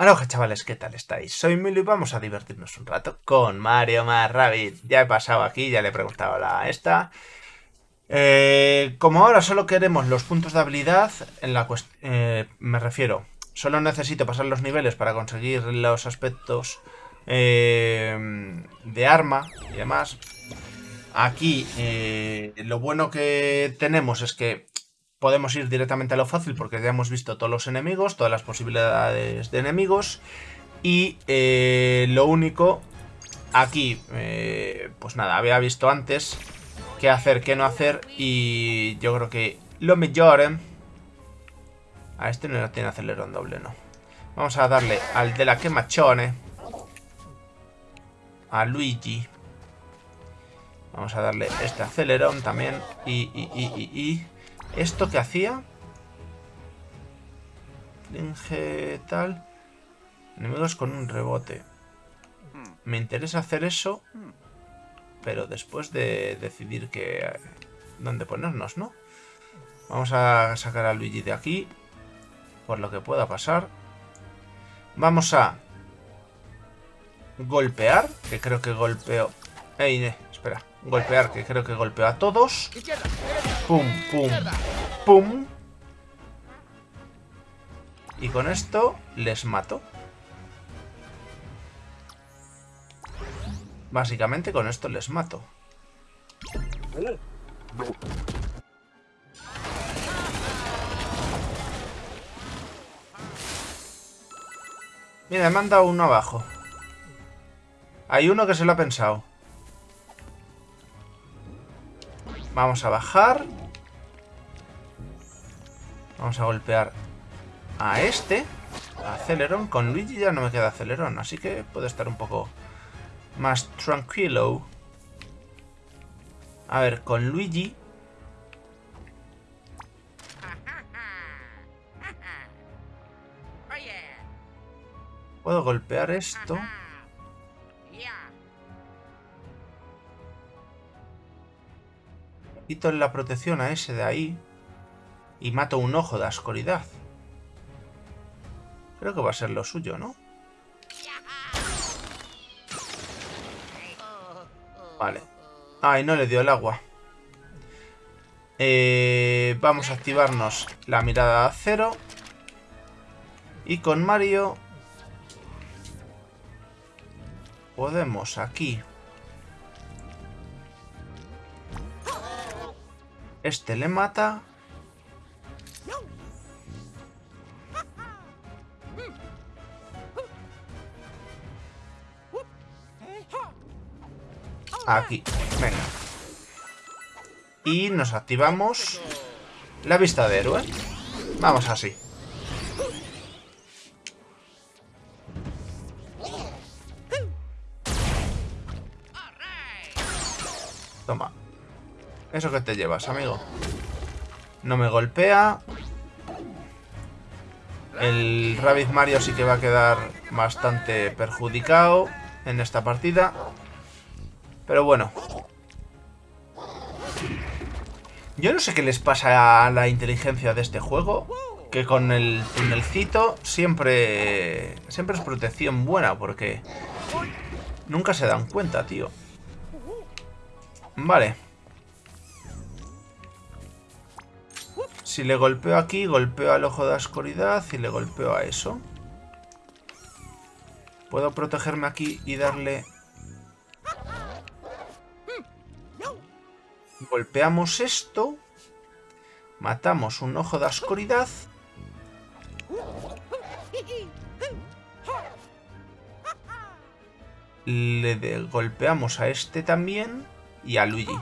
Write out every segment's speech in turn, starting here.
Aloha chavales, ¿qué tal estáis? Soy Milo y vamos a divertirnos un rato con Mario más Rabbit. Ya he pasado aquí, ya le he preguntado a la esta. Eh, como ahora solo queremos los puntos de habilidad, en la eh, me refiero, solo necesito pasar los niveles para conseguir los aspectos eh, de arma y demás. Aquí lo bueno que tenemos es que podemos ir directamente a lo fácil porque ya hemos visto todos los enemigos, todas las posibilidades de enemigos. Y eh, lo único, aquí, eh, pues nada, había visto antes qué hacer, qué no hacer. Y yo creo que lo mejor... ¿eh? A este no tiene acelerón doble, no. Vamos a darle al de la quemachone. A Luigi. Vamos a darle este acelerón también. Y, y, y, y, y. ¿Esto que hacía? Tal. Enemigos con un rebote. Me interesa hacer eso. Pero después de decidir que... ¿Dónde ponernos, no? Vamos a sacar a Luigi de aquí. Por lo que pueda pasar. Vamos a... Golpear. Que creo que golpeo... Ey, espera. Golpear, que creo que golpeo a todos. Pum, pum, pum. Y con esto les mato. Básicamente con esto les mato. Mira, me han dado uno abajo. Hay uno que se lo ha pensado. Vamos a bajar. Vamos a golpear a este. acelerón. Con Luigi ya no me queda acelerón, así que puede estar un poco más tranquilo. A ver, con Luigi... Puedo golpear esto. Quito la protección a ese de ahí. Y mato un ojo de oscuridad. Creo que va a ser lo suyo, ¿no? Vale. Ay, no le dio el agua. Eh, vamos a activarnos la mirada a cero. Y con Mario... Podemos aquí Este le mata. Aquí, venga. Y nos activamos la vista de héroe. Vamos así. Toma. ¿Eso que te llevas, amigo? No me golpea. El Rabbit Mario sí que va a quedar bastante perjudicado en esta partida. Pero bueno. Yo no sé qué les pasa a la inteligencia de este juego. Que con el tunelcito siempre, siempre es protección buena porque nunca se dan cuenta, tío. Vale. Si le golpeo aquí, golpeo al ojo de oscuridad y le golpeo a eso. Puedo protegerme aquí y darle... Golpeamos esto. Matamos un ojo de oscuridad. Le golpeamos a este también. Y a Luigi.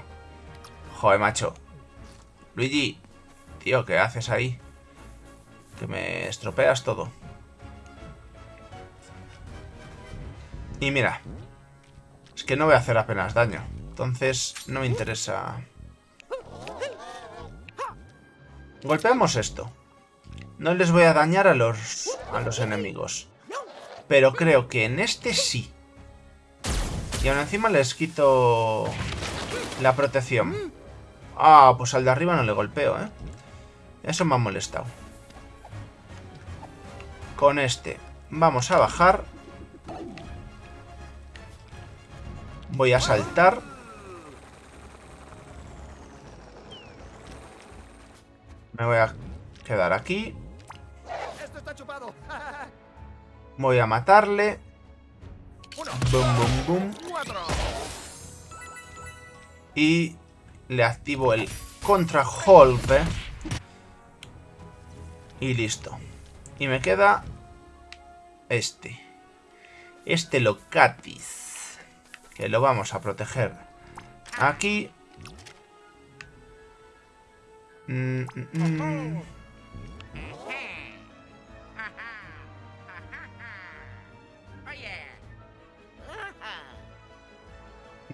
Joder, macho. Luigi, Tío, ¿qué haces ahí? Que me estropeas todo. Y mira. Es que no voy a hacer apenas daño. Entonces, no me interesa... Golpeamos esto. No les voy a dañar a los, a los enemigos. Pero creo que en este sí. Y aún encima les quito la protección. Ah, pues al de arriba no le golpeo, ¿eh? Eso me ha molestado. Con este vamos a bajar. Voy a saltar. Me voy a quedar aquí. Voy a matarle. Boom, boom, boom. Y le activo el contragolpe. Y listo. Y me queda este. Este Locatis. Que lo vamos a proteger aquí. Mm, mm, mm.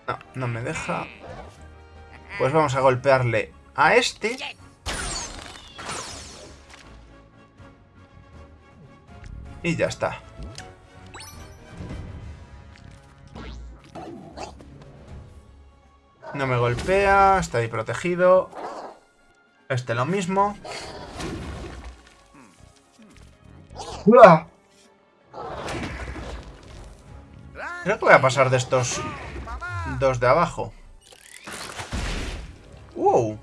No, no me deja. Pues vamos a golpearle a este. Y ya está. No me golpea, está ahí protegido. Este lo mismo. Creo que voy a pasar de estos dos de abajo. ¡Wow!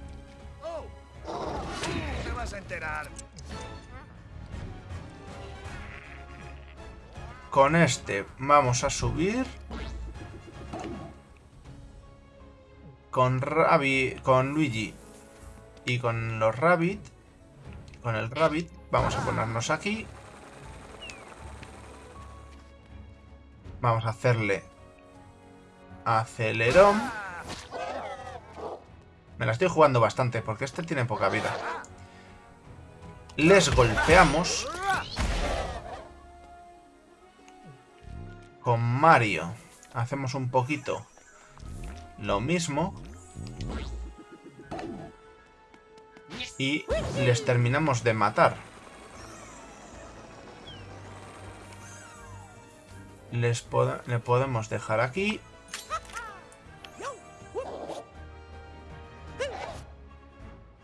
Con este vamos a subir. Con Rabbit, con Luigi y con los Rabbit, con el Rabbit, vamos a ponernos aquí. Vamos a hacerle acelerón. Me la estoy jugando bastante porque este tiene poca vida. Les golpeamos. Con Mario hacemos un poquito lo mismo. Y les terminamos de matar. Les le podemos dejar aquí.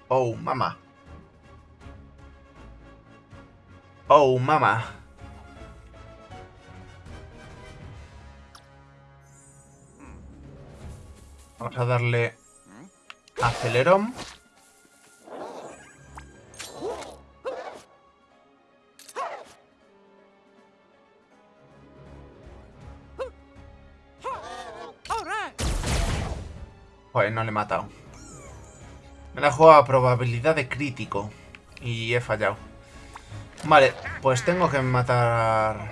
Oh, mama. Oh, mama. Vamos a darle acelerón. Pues no le he matado. Me la he jugado a probabilidad de crítico. Y he fallado. Vale, pues tengo que matar...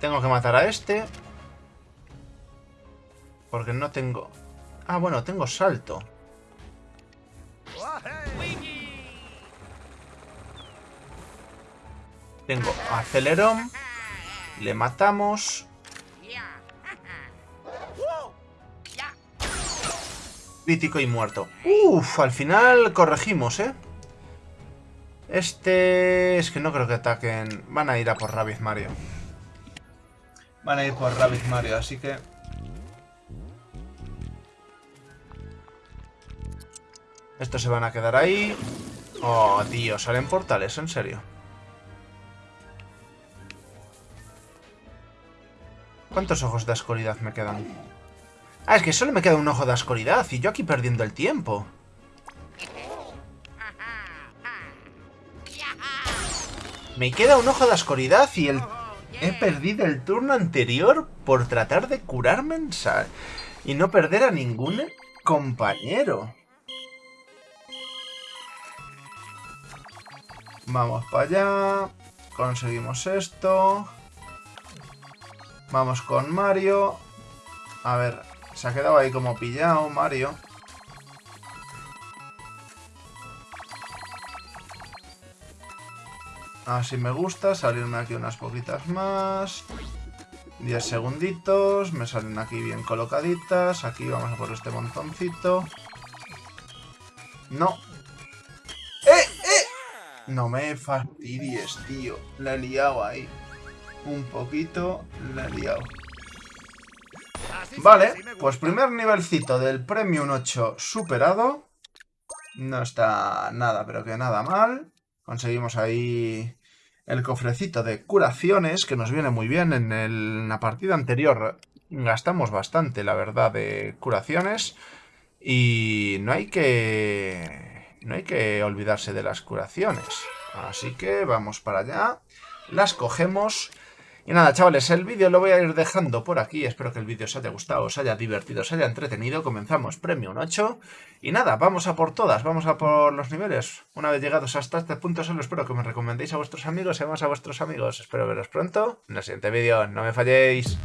Tengo que matar a este. Porque no tengo... Ah, bueno, tengo salto. Tengo acelerón. Le matamos. Crítico y muerto. Uf, al final corregimos, ¿eh? Este... Es que no creo que ataquen... Van a ir a por Rabbit Mario. Van a ir por Rabbit Mario, así que... Estos se van a quedar ahí. Oh, tío, salen portales, en serio. ¿Cuántos ojos de oscuridad me quedan? Ah, es que solo me queda un ojo de oscuridad y yo aquí perdiendo el tiempo. Me queda un ojo de oscuridad y. He perdido el turno anterior por tratar de curarme en. Y no perder a ningún compañero. Vamos para allá. Conseguimos esto. Vamos con Mario. A ver, se ha quedado ahí como pillado Mario. Así me gusta, salirme aquí unas poquitas más. 10 segunditos, me salen aquí bien colocaditas. Aquí vamos a por este montoncito. No. No me fastidies, tío. La he liado ahí. Un poquito, la he liado. Vale, pues primer nivelcito del Premium 8 superado. No está nada, pero que nada mal. Conseguimos ahí el cofrecito de curaciones, que nos viene muy bien. En, la partida anterior gastamos bastante, la verdad, de curaciones. Y no hay que... No hay que olvidarse de las curaciones. Así que vamos para allá. Las cogemos y nada, chavales, el vídeo lo voy a ir dejando por aquí. Espero que el vídeo os haya gustado, os haya divertido, os haya entretenido. Comenzamos Premium 8. Y nada, vamos a por todas, vamos a por los niveles. Una vez llegados hasta este punto, solo espero que me recomendéis a vuestros amigos y a vuestros amigos. Espero veros pronto en el siguiente vídeo. No me falléis.